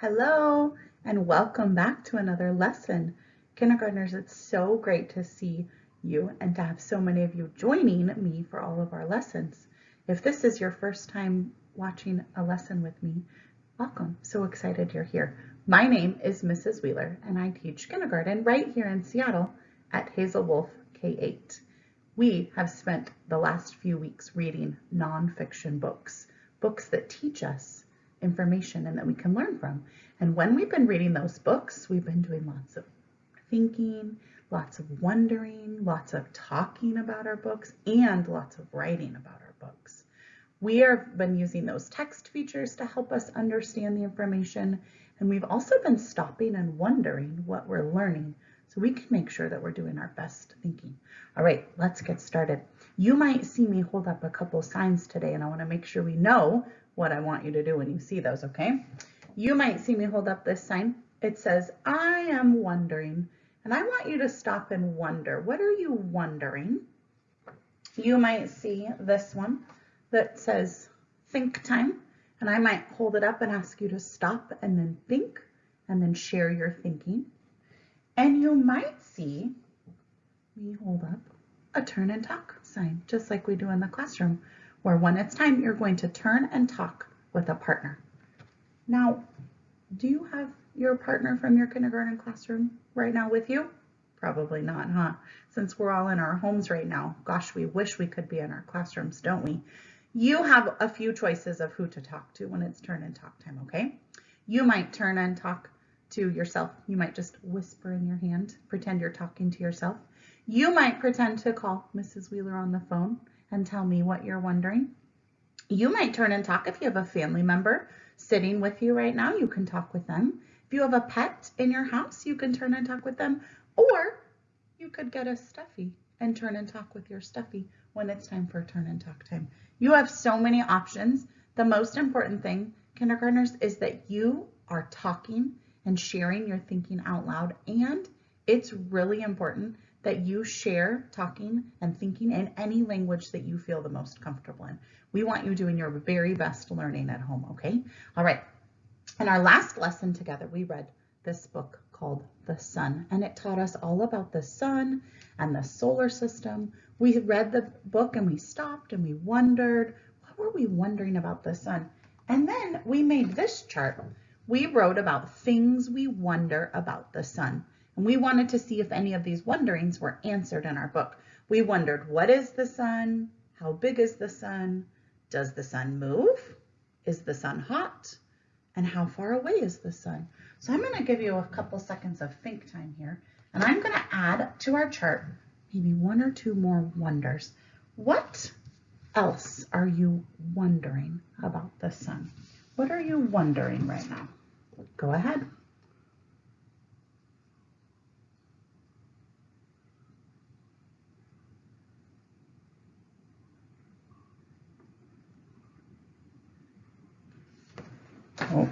Hello and welcome back to another lesson. Kindergartners, it's so great to see you and to have so many of you joining me for all of our lessons. If this is your first time watching a lesson with me, welcome. So excited you're here. My name is Mrs. Wheeler and I teach kindergarten right here in Seattle at Hazel Wolf K-8. We have spent the last few weeks reading nonfiction books, books that teach us information and that we can learn from. And when we've been reading those books, we've been doing lots of thinking, lots of wondering, lots of talking about our books, and lots of writing about our books. We have been using those text features to help us understand the information, and we've also been stopping and wondering what we're learning so we can make sure that we're doing our best thinking. All right, let's get started. You might see me hold up a couple signs today, and I wanna make sure we know what I want you to do when you see those, okay? You might see me hold up this sign. It says, I am wondering, and I want you to stop and wonder. What are you wondering? You might see this one that says think time, and I might hold it up and ask you to stop and then think and then share your thinking. And you might see me hold up a turn and talk sign, just like we do in the classroom where when it's time, you're going to turn and talk with a partner. Now, do you have your partner from your kindergarten classroom right now with you? Probably not, huh? Since we're all in our homes right now. Gosh, we wish we could be in our classrooms, don't we? You have a few choices of who to talk to when it's turn and talk time, okay? You might turn and talk to yourself. You might just whisper in your hand, pretend you're talking to yourself. You might pretend to call Mrs. Wheeler on the phone and tell me what you're wondering. You might turn and talk if you have a family member sitting with you right now, you can talk with them. If you have a pet in your house, you can turn and talk with them. Or you could get a stuffy and turn and talk with your stuffy when it's time for turn and talk time. You have so many options. The most important thing, kindergartners, is that you are talking and sharing your thinking out loud. And it's really important that you share talking and thinking in any language that you feel the most comfortable in. We want you doing your very best learning at home, okay? All right, in our last lesson together, we read this book called The Sun, and it taught us all about the sun and the solar system. We read the book and we stopped and we wondered, what were we wondering about the sun? And then we made this chart. We wrote about things we wonder about the sun. And we wanted to see if any of these wonderings were answered in our book. We wondered, what is the sun? How big is the sun? Does the sun move? Is the sun hot? And how far away is the sun? So I'm going to give you a couple seconds of think time here. And I'm going to add to our chart maybe one or two more wonders. What else are you wondering about the sun? What are you wondering right now? Go ahead. Oh,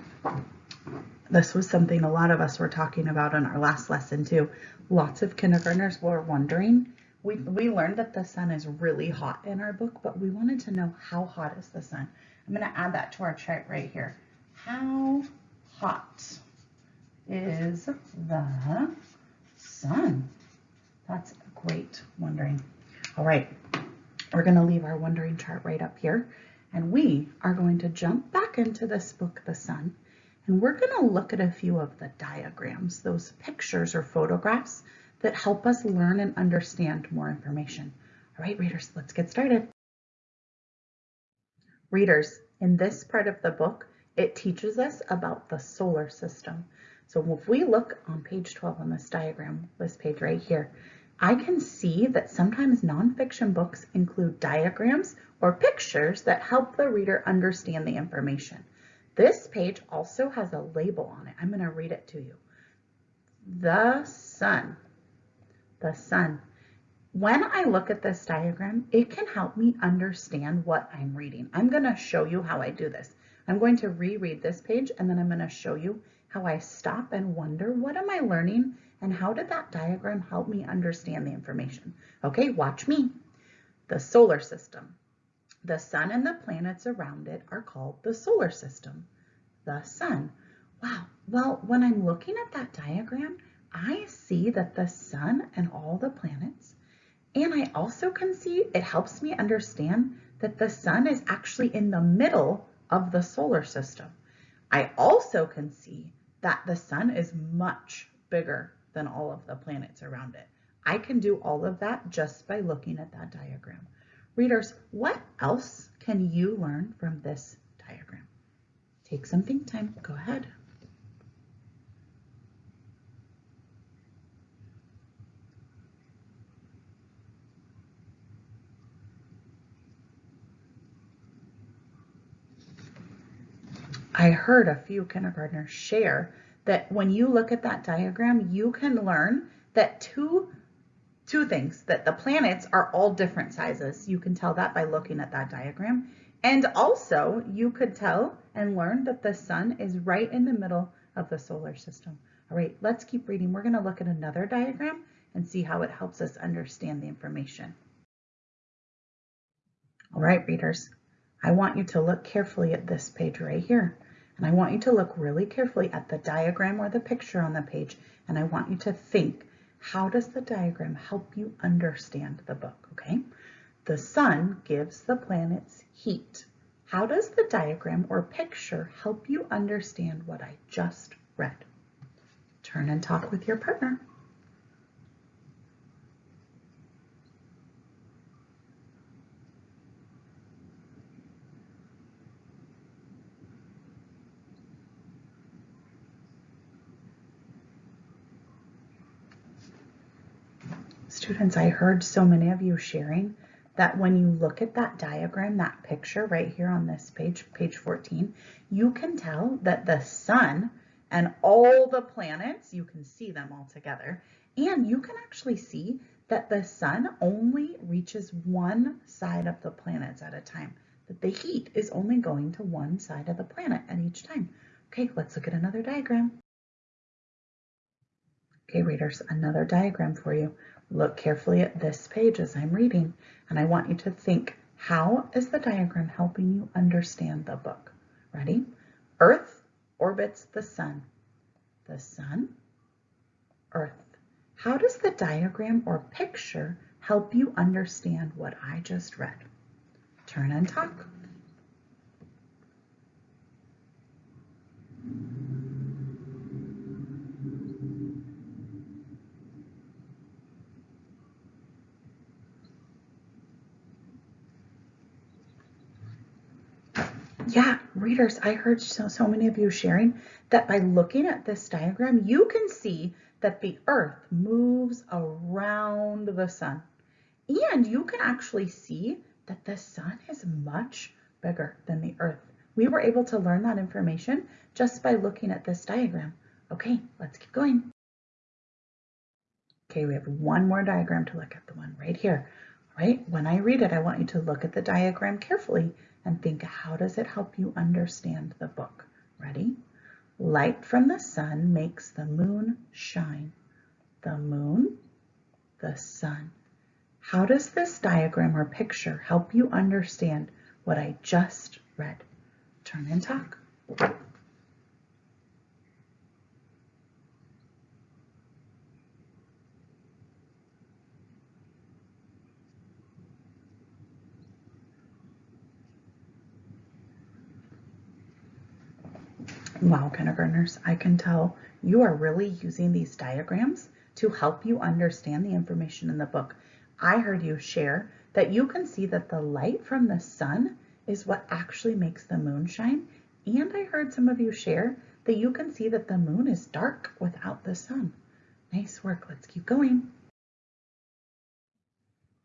this was something a lot of us were talking about in our last lesson too. Lots of kindergartners were wondering. We, we learned that the sun is really hot in our book, but we wanted to know how hot is the sun. I'm going to add that to our chart right here. How hot is the sun? That's a great wondering. All right, we're going to leave our wondering chart right up here. And we are going to jump back into this book, The Sun, and we're going to look at a few of the diagrams, those pictures or photographs that help us learn and understand more information. All right, readers, let's get started. Readers, in this part of the book, it teaches us about the solar system. So if we look on page 12 on this diagram, this page right here, I can see that sometimes nonfiction books include diagrams or pictures that help the reader understand the information. This page also has a label on it. I'm going to read it to you. The sun. The sun. When I look at this diagram, it can help me understand what I'm reading. I'm going to show you how I do this. I'm going to reread this page and then I'm going to show you how I stop and wonder, what am I learning and how did that diagram help me understand the information? Okay, watch me. The solar system. The sun and the planets around it are called the solar system. The sun. Wow, well, when I'm looking at that diagram, I see that the sun and all the planets, and I also can see it helps me understand that the sun is actually in the middle of the solar system. I also can see that the sun is much bigger than all of the planets around it. I can do all of that just by looking at that diagram. Readers, what else can you learn from this diagram? Take some think time, go ahead. I heard a few kindergartners share that when you look at that diagram, you can learn that two, two things, that the planets are all different sizes. You can tell that by looking at that diagram. And also you could tell and learn that the sun is right in the middle of the solar system. All right, let's keep reading. We're gonna look at another diagram and see how it helps us understand the information. All right, readers, I want you to look carefully at this page right here. And I want you to look really carefully at the diagram or the picture on the page. And I want you to think, how does the diagram help you understand the book, okay? The sun gives the planets heat. How does the diagram or picture help you understand what I just read? Turn and talk with your partner. Students, I heard so many of you sharing that when you look at that diagram, that picture right here on this page, page 14, you can tell that the sun and all the planets, you can see them all together, and you can actually see that the sun only reaches one side of the planets at a time, that the heat is only going to one side of the planet at each time. Okay, let's look at another diagram. Okay, readers, another diagram for you. Look carefully at this page as I'm reading, and I want you to think, how is the diagram helping you understand the book? Ready? Earth orbits the sun. The sun, Earth. How does the diagram or picture help you understand what I just read? Turn and talk. Yeah, readers, I heard so, so many of you sharing that by looking at this diagram, you can see that the earth moves around the sun. And you can actually see that the sun is much bigger than the earth. We were able to learn that information just by looking at this diagram. Okay, let's keep going. Okay, we have one more diagram to look at, the one right here. Right, when I read it, I want you to look at the diagram carefully and think how does it help you understand the book? Ready? Light from the sun makes the moon shine. The moon, the sun. How does this diagram or picture help you understand what I just read? Turn and talk. Wow, kindergartners, I can tell you are really using these diagrams to help you understand the information in the book. I heard you share that you can see that the light from the sun is what actually makes the moon shine. And I heard some of you share that you can see that the moon is dark without the sun. Nice work, let's keep going.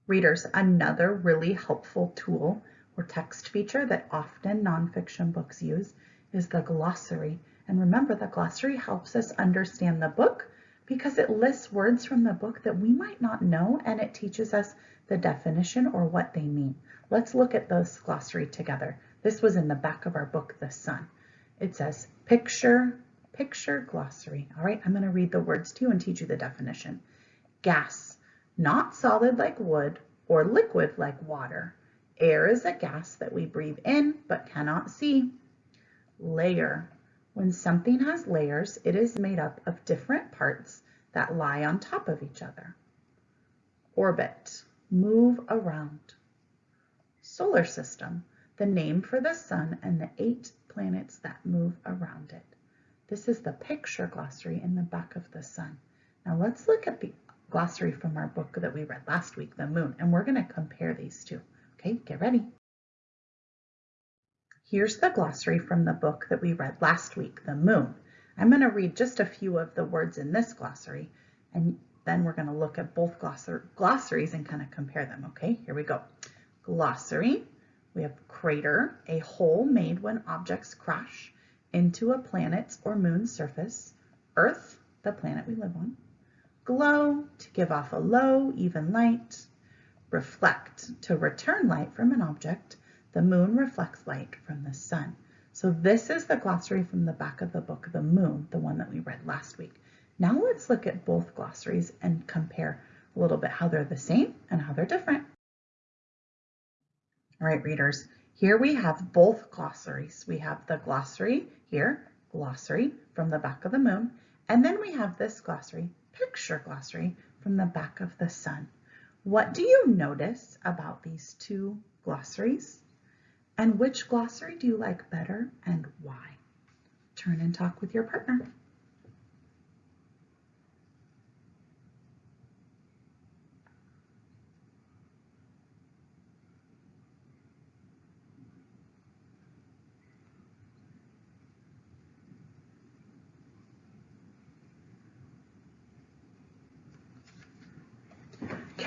Readers, another really helpful tool or text feature that often nonfiction books use is the glossary. And remember, the glossary helps us understand the book because it lists words from the book that we might not know and it teaches us the definition or what they mean. Let's look at this glossary together. This was in the back of our book, The Sun. It says picture, picture glossary. All right, I'm going to read the words to you and teach you the definition. Gas, not solid like wood or liquid like water. Air is a gas that we breathe in but cannot see layer, When something has layers, it is made up of different parts that lie on top of each other. Orbit, move around. Solar system, the name for the sun and the eight planets that move around it. This is the picture glossary in the back of the sun. Now let's look at the glossary from our book that we read last week, The Moon, and we're going to compare these two. Okay, get ready. Here's the glossary from the book that we read last week, The Moon. I'm going to read just a few of the words in this glossary, and then we're going to look at both glossaries and kind of compare them. Okay, here we go. Glossary. We have crater, a hole made when objects crash into a planet's or moon's surface. Earth, the planet we live on. Glow, to give off a low, even light. Reflect, to return light from an object. The moon reflects light from the sun. So this is the glossary from the back of the book, of The Moon, the one that we read last week. Now let's look at both glossaries and compare a little bit how they're the same and how they're different. All right, readers, here we have both glossaries. We have the glossary here, glossary from the back of the moon, and then we have this glossary, picture glossary from the back of the sun. What do you notice about these two glossaries? And which glossary do you like better and why? Turn and talk with your partner.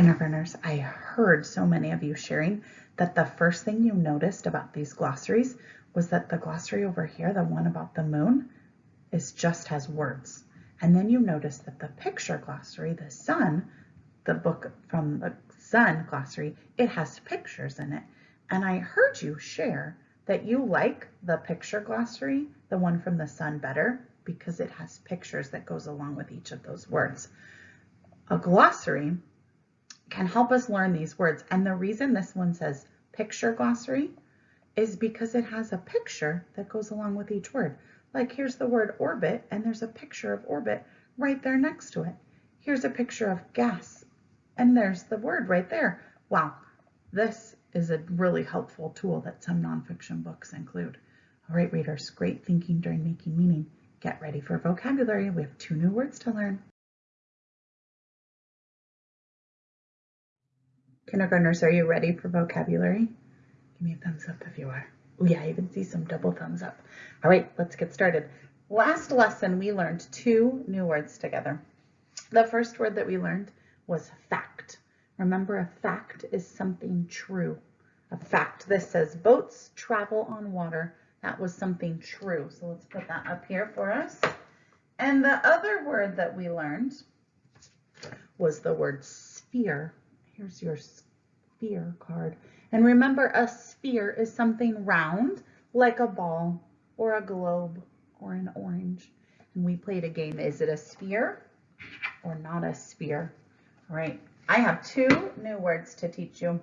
Kindergartners, I heard so many of you sharing that the first thing you noticed about these glossaries was that the glossary over here, the one about the moon, is just has words. And then you notice that the picture glossary, the sun, the book from the sun glossary, it has pictures in it. And I heard you share that you like the picture glossary, the one from the sun better, because it has pictures that goes along with each of those words. A glossary can help us learn these words. And the reason this one says picture glossary is because it has a picture that goes along with each word. Like here's the word orbit and there's a picture of orbit right there next to it. Here's a picture of gas and there's the word right there. Wow, this is a really helpful tool that some nonfiction books include. All right, readers, great thinking during making meaning. Get ready for vocabulary. We have two new words to learn. Kindergartners, are you ready for vocabulary? Give me a thumbs up if you are. Oh yeah, I even see some double thumbs up. All right, let's get started. Last lesson, we learned two new words together. The first word that we learned was fact. Remember, a fact is something true. A fact, this says boats travel on water. That was something true. So let's put that up here for us. And the other word that we learned was the word sphere. Here's your sphere card. And remember, a sphere is something round, like a ball or a globe or an orange. And we played a game. Is it a sphere or not a sphere? All right. I have two new words to teach you.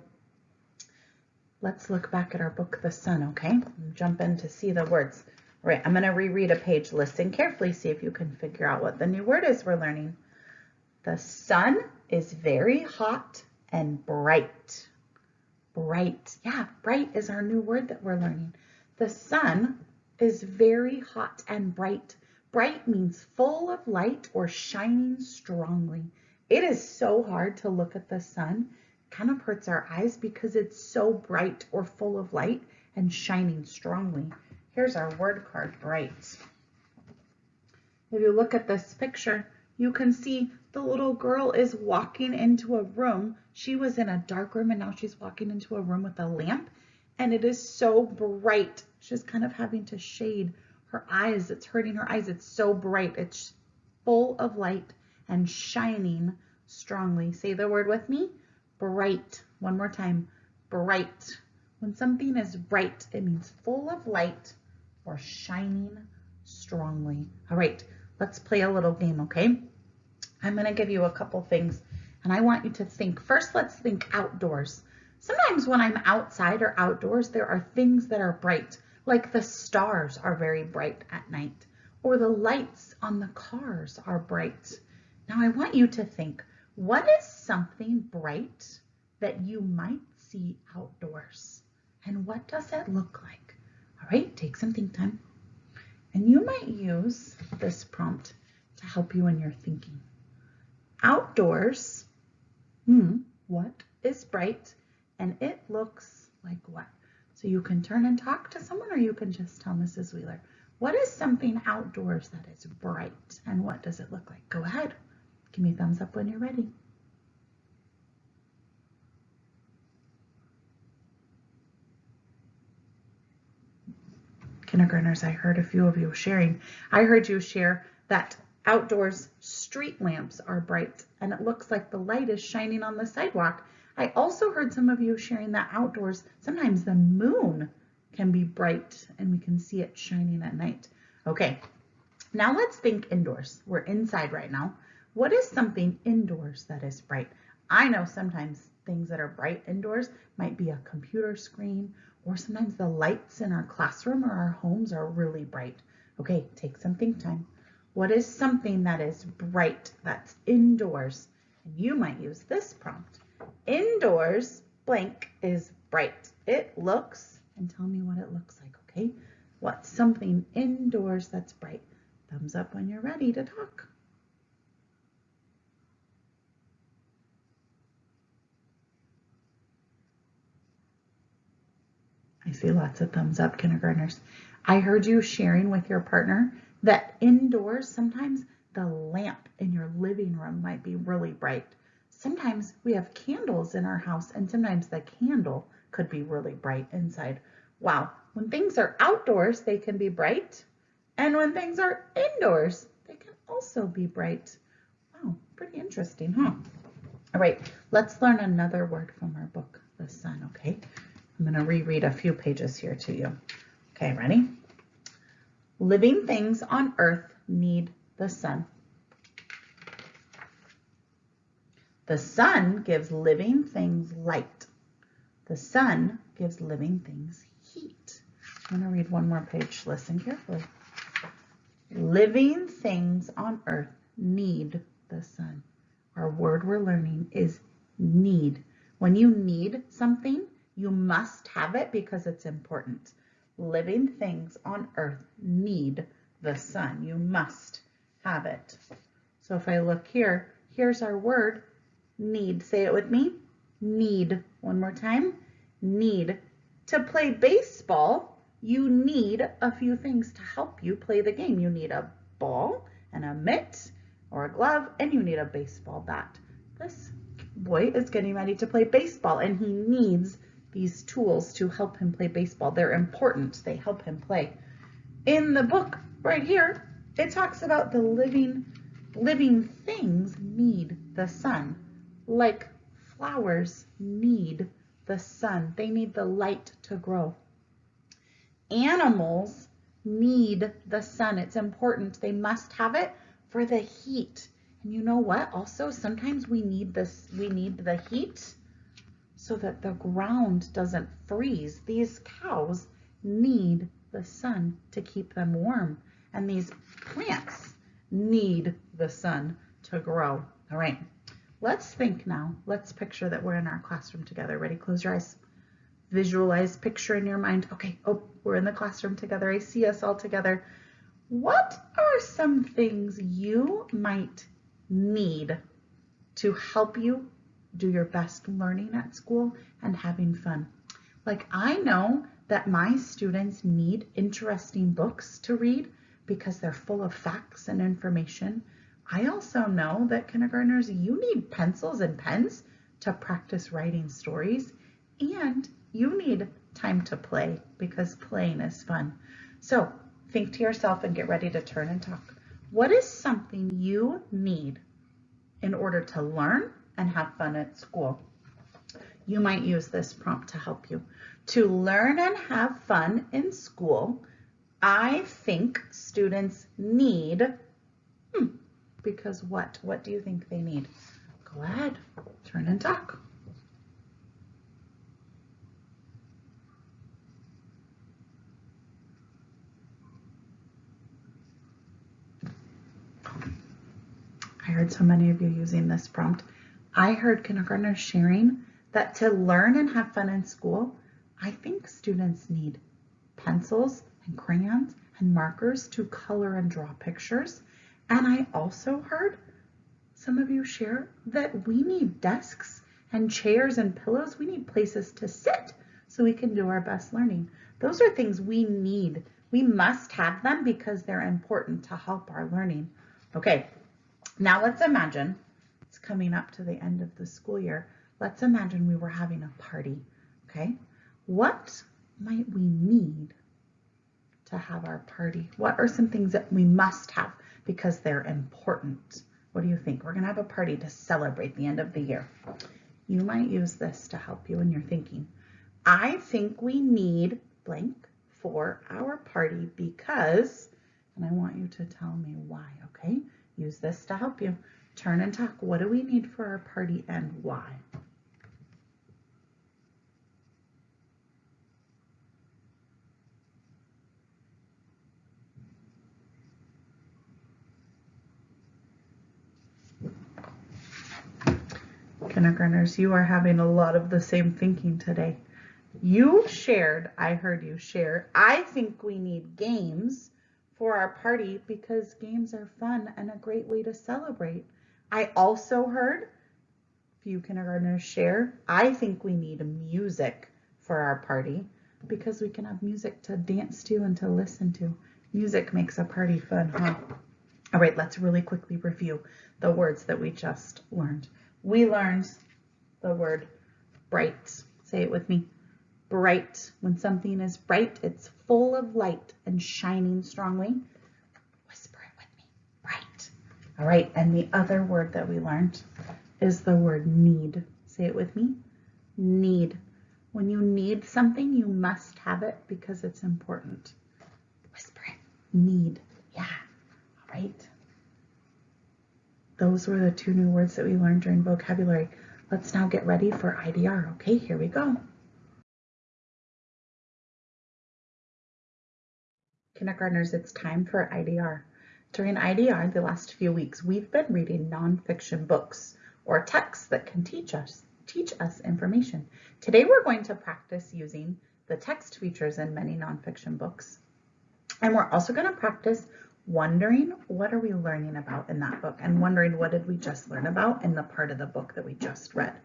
Let's look back at our book, The Sun, okay? Jump in to see the words. All right, I'm going to reread a page. Listen carefully, see if you can figure out what the new word is we're learning. The sun is very hot and bright. Bright. Yeah, bright is our new word that we're learning. The sun is very hot and bright. Bright means full of light or shining strongly. It is so hard to look at the sun. It kind of hurts our eyes because it's so bright or full of light and shining strongly. Here's our word card, bright. If you look at this picture, you can see the little girl is walking into a room. She was in a dark room and now she's walking into a room with a lamp and it is so bright. She's kind of having to shade her eyes. It's hurting her eyes. It's so bright. It's full of light and shining strongly. Say the word with me. Bright. One more time. Bright. When something is bright, it means full of light or shining strongly. All right. Let's play a little game, okay? I'm going to give you a couple things and I want you to think. First, let's think outdoors. Sometimes when I'm outside or outdoors, there are things that are bright, like the stars are very bright at night. or the lights on the cars are bright. Now I want you to think, what is something bright that you might see outdoors? And what does it look like? All right, take some think time. And you might use this prompt to help you in your thinking. Outdoors, hmm, what is bright? And it looks like what? So you can turn and talk to someone or you can just tell Mrs. Wheeler, what is something outdoors that is bright and what does it look like? Go ahead. Give me a thumbs up when you're ready. Kindergartners, I heard a few of you sharing. I heard you share that outdoors street lamps are bright and it looks like the light is shining on the sidewalk. I also heard some of you sharing that outdoors, sometimes the moon can be bright and we can see it shining at night. Okay, now let's think indoors. We're inside right now. What is something indoors that is bright? I know sometimes things that are bright indoors might be a computer screen or sometimes the lights in our classroom or our homes are really bright. Okay, take some think time. What is something that is bright that's indoors? And you might use this prompt. Indoors, blank is bright. It looks and tell me what it looks like, okay? What's something indoors that's bright? Thumbs up when you're ready to talk. I see lots of thumbs up, kindergartners. I heard you sharing with your partner that indoors, sometimes the lamp in your living room might be really bright. Sometimes we have candles in our house and sometimes the candle could be really bright inside. Wow, when things are outdoors, they can be bright. And when things are indoors, they can also be bright. Wow, pretty interesting, huh? All right, let's learn another word from our book, The Sun, okay? I'm gonna reread a few pages here to you. Okay, ready? Living things on earth need the sun. The sun gives living things light. The sun gives living things heat. I'm going to read one more page. Listen carefully. Living things on earth need the sun. Our word we're learning is need. When you need something, you must have it because it's important. Living things on earth need the sun. You must have it. So if I look here, here's our word, need. Say it with me. Need. One more time. Need. To play baseball, you need a few things to help you play the game. You need a ball and a mitt or a glove, and you need a baseball bat. This boy is getting ready to play baseball, and he needs these tools to help him play baseball. They're important. They help him play. In the book right here, it talks about the living living things need the sun, like flowers need the sun. They need the light to grow. Animals need the sun. It's important. They must have it for the heat. And you know what? Also, sometimes we need this, we need the heat so that the ground doesn't freeze. These cows need the sun to keep them warm. And these plants need the sun to grow. All right. Let's think now. Let's picture that we're in our classroom together. Ready? Close your eyes. Visualize, picture in your mind. Okay, oh, we're in the classroom together. I see us all together. What are some things you might need to help you do your best learning at school and having fun? Like I know that my students need interesting books to read because they're full of facts and information I also know that kindergartners, you need pencils and pens to practice writing stories and you need time to play because playing is fun. So think to yourself and get ready to turn and talk. What is something you need in order to learn and have fun at school? You might use this prompt to help you. To learn and have fun in school, I think students need, hmm, because what? What do you think they need? Go ahead, turn and talk. I heard so many of you using this prompt. I heard kindergartners sharing that to learn and have fun in school, I think students need pencils and crayons and markers to color and draw pictures. And I also heard some of you share that we need desks and chairs and pillows. We need places to sit so we can do our best learning. Those are things we need. We must have them because they're important to help our learning. Okay, now let's imagine coming up to the end of the school year. Let's imagine we were having a party, okay? What might we need to have our party? What are some things that we must have because they're important? What do you think? We're gonna have a party to celebrate the end of the year. You might use this to help you in your thinking. I think we need blank for our party because, and I want you to tell me why, okay? Use this to help you. Turn and talk. What do we need for our party and why? Kindergartners, you are having a lot of the same thinking today. You shared, I heard you share, I think we need games for our party because games are fun and a great way to celebrate. I also heard few kindergartners share, I think we need music for our party because we can have music to dance to and to listen to. Music makes a party fun, huh? All right, let's really quickly review the words that we just learned. We learned the word bright. Say it with me bright. When something is bright, it's full of light and shining strongly. Whisper it with me, bright. All right, and the other word that we learned is the word need. Say it with me, need. When you need something, you must have it because it's important. Whisper it, need, yeah, all right. Those were the two new words that we learned during vocabulary. Let's now get ready for IDR. Okay, here we go. Kindergartners, it's time for IDR. During IDR, the last few weeks, we've been reading nonfiction books or texts that can teach us teach us information. Today, we're going to practice using the text features in many nonfiction books. And we're also going to practice wondering what are we learning about in that book and wondering what did we just learn about in the part of the book that we just read.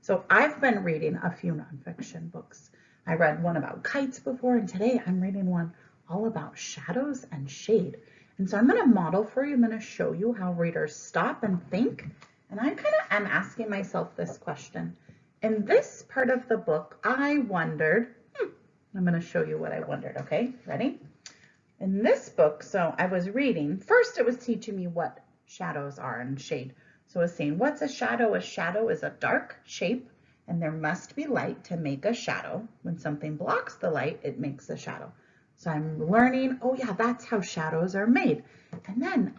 So I've been reading a few nonfiction books. I read one about kites before and today I'm reading one all about shadows and shade. And so I'm going to model for you. I'm going to show you how readers stop and think. And I kind of am asking myself this question. In this part of the book, I wondered, hmm, I'm going to show you what I wondered, okay? Ready? In this book, so I was reading, first it was teaching me what shadows are and shade. So I was saying, what's a shadow? A shadow is a dark shape and there must be light to make a shadow. When something blocks the light, it makes a shadow. So I'm learning, oh yeah, that's how shadows are made. And then,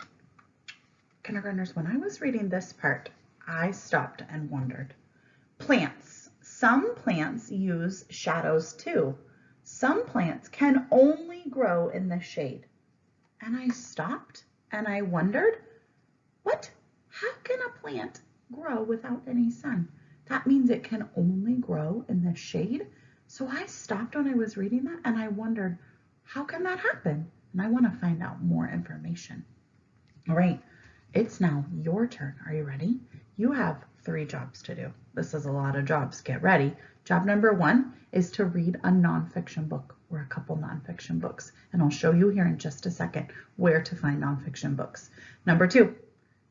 kindergartners, when I was reading this part, I stopped and wondered. Plants. Some plants use shadows too. Some plants can only grow in the shade. And I stopped and I wondered, what? How can a plant grow without any sun? That means it can only grow in the shade. So I stopped when I was reading that and I wondered, how can that happen? And I want to find out more information. All right, it's now your turn. Are you ready? You have three jobs to do. This is a lot of jobs. Get ready. Job number one is to read a nonfiction book or a couple nonfiction books. And I'll show you here in just a second where to find nonfiction books. Number two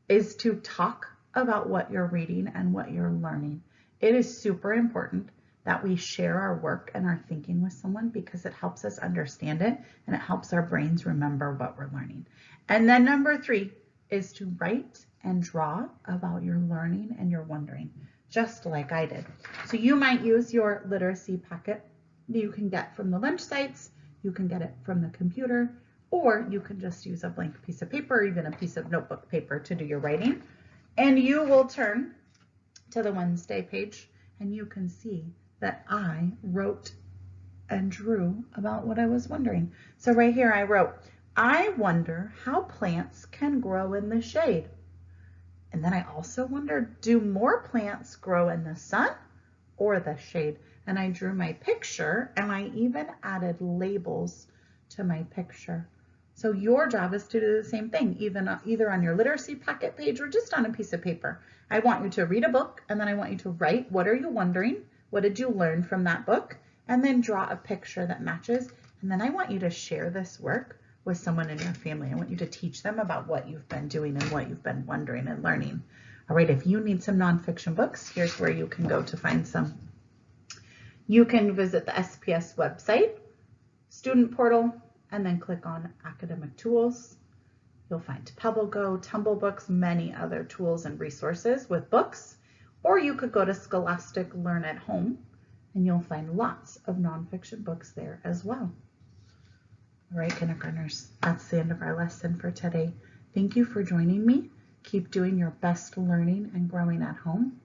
is to talk about what you're reading and what you're learning. It is super important that we share our work and our thinking with someone because it helps us understand it and it helps our brains remember what we're learning. And then number three is to write and draw about your learning and your wondering, just like I did. So you might use your literacy packet that you can get from the lunch sites, you can get it from the computer, or you can just use a blank piece of paper or even a piece of notebook paper to do your writing. And you will turn to the Wednesday page and you can see that I wrote and drew about what I was wondering. So right here I wrote, I wonder how plants can grow in the shade. And then I also wondered, do more plants grow in the sun or the shade? And I drew my picture and I even added labels to my picture. So your job is to do the same thing, even uh, either on your literacy packet page or just on a piece of paper. I want you to read a book and then I want you to write, what are you wondering? What did you learn from that book? And then draw a picture that matches. And then I want you to share this work with someone in your family. I want you to teach them about what you've been doing and what you've been wondering and learning. All right, if you need some nonfiction books, here's where you can go to find some. You can visit the SPS website, student portal, and then click on academic tools. You'll find PebbleGo, Tumble Books, many other tools and resources with books. Or you could go to Scholastic Learn at Home and you'll find lots of nonfiction books there as well. All right, kindergartners, that's the end of our lesson for today. Thank you for joining me. Keep doing your best learning and growing at home.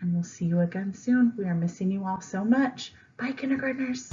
And we'll see you again soon. We are missing you all so much. Bye, kindergartners.